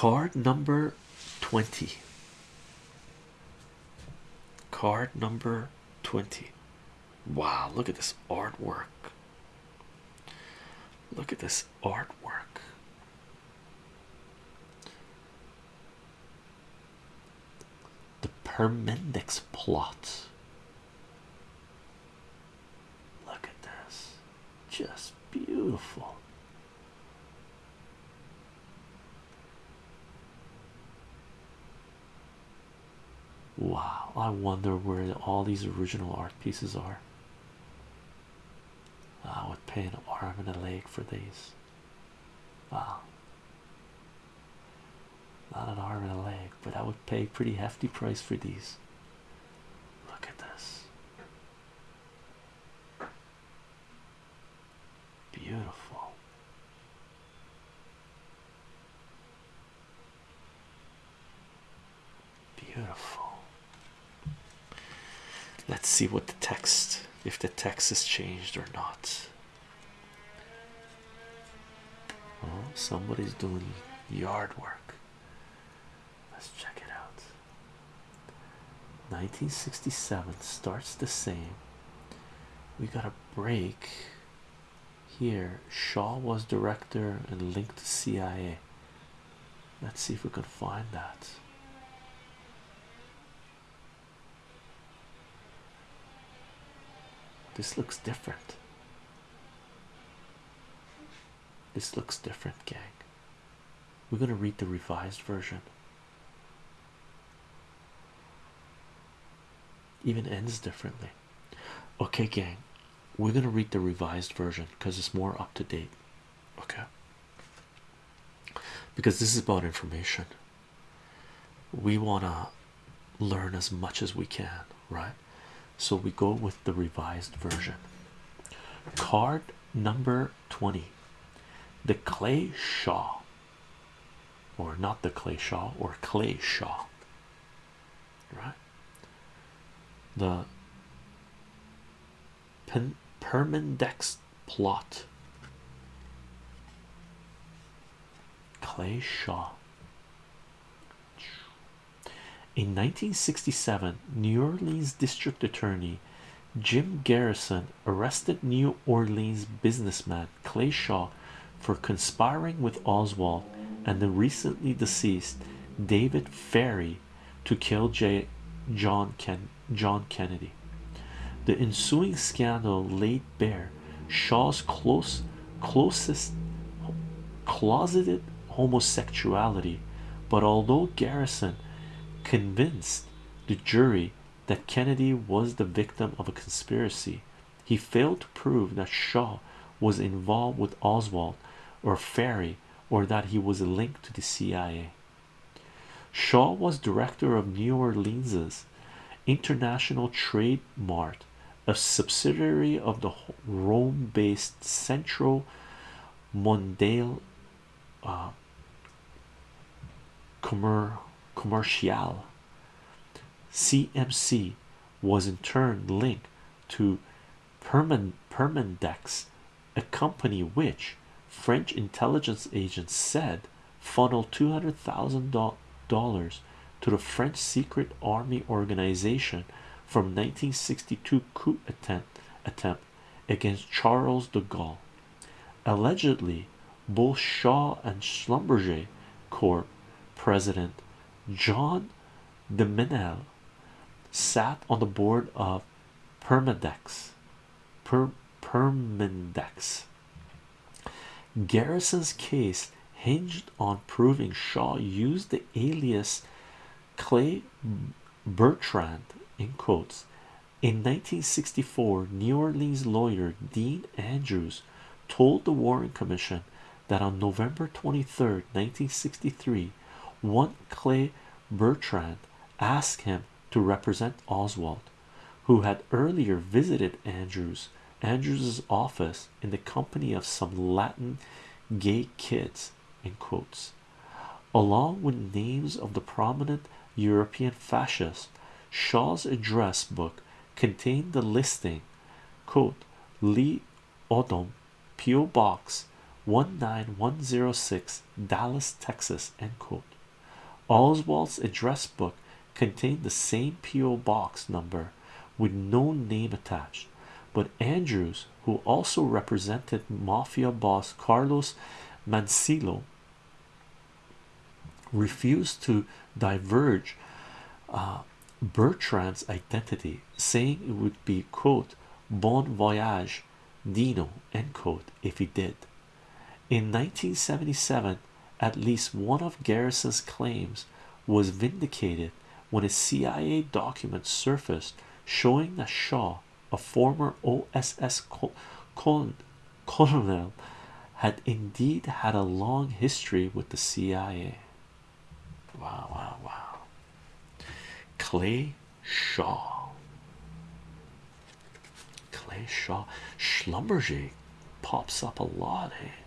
card number 20 card number 20 wow look at this artwork. Look at this artwork. The Permindex plot. Look at this. Just beautiful Wow, I wonder where all these original art pieces are. I would pay an arm and a leg for these. Wow. Not an arm and a leg, but I would pay a pretty hefty price for these. Look at this. Beautiful. Beautiful. Let's see what the text, if the text has changed or not. Oh, somebody's doing yard work. Let's check it out. 1967 starts the same. We got a break here. Shaw was director and linked to CIA. Let's see if we can find that. This looks different. This looks different, gang. We're going to read the revised version. Even ends differently. Okay, gang, we're going to read the revised version because it's more up to date. Okay, because this is about information, we want to learn as much as we can, right? So we go with the revised version. Card number 20 the clay shaw, or not the clay shaw, or clay shaw, right? The Pen Permindex plot, clay shaw. In 1967, New Orleans District Attorney Jim Garrison arrested New Orleans businessman Clay Shaw for conspiring with Oswald and the recently deceased David Ferrie to kill J. John Ken John Kennedy. The ensuing scandal laid bare Shaw's close closest closeted homosexuality, but although Garrison convinced the jury that Kennedy was the victim of a conspiracy, he failed to prove that Shaw was involved with Oswald or Ferrie or that he was linked to the CIA. Shaw was director of New Orleans's International Trade Mart, a subsidiary of the Rome-based Centro Mondiale uh, Commercial. CMC was in turn linked to Perman Permindex, a company which French intelligence agents said funneled two hundred thousand dollars to the French secret army organization from 1962 coup attempt attempt against Charles de Gaulle. Allegedly, both Shaw and Schlumberger Corp president John de sat on the board of Permindex. Per Permindex. Garrison's case hinged on proving Shaw used the alias Clay Bertrand in quotes. In 1964, New Orleans lawyer Dean Andrews told the Warren Commission that on November 23, 1963, one Clay Bertrand asked him to represent Oswald, who had earlier visited Andrews Andrews's office in the company of some Latin gay kids in quotes along with names of the prominent European fascists Shaw's address book contained the listing quote Lee Odom P.O. Box 19106 Dallas, Texas. End quote. Oswald's address book contained the same P.O. box number with no name attached, but Andrews, who also represented mafia boss Carlos Marcello, refused to diverge uh, Bertrand's identity, saying it would be quote bon voyage Dino end quote if he did. In 1977, at least one of Garrison's claims was vindicated when a CIA document surfaced showing that Shaw, a former OSS colonel, had indeed had a long history with the CIA. Wow, wow, wow. Clay Shaw. Clay Shaw. Schlumberger pops up a lot, eh?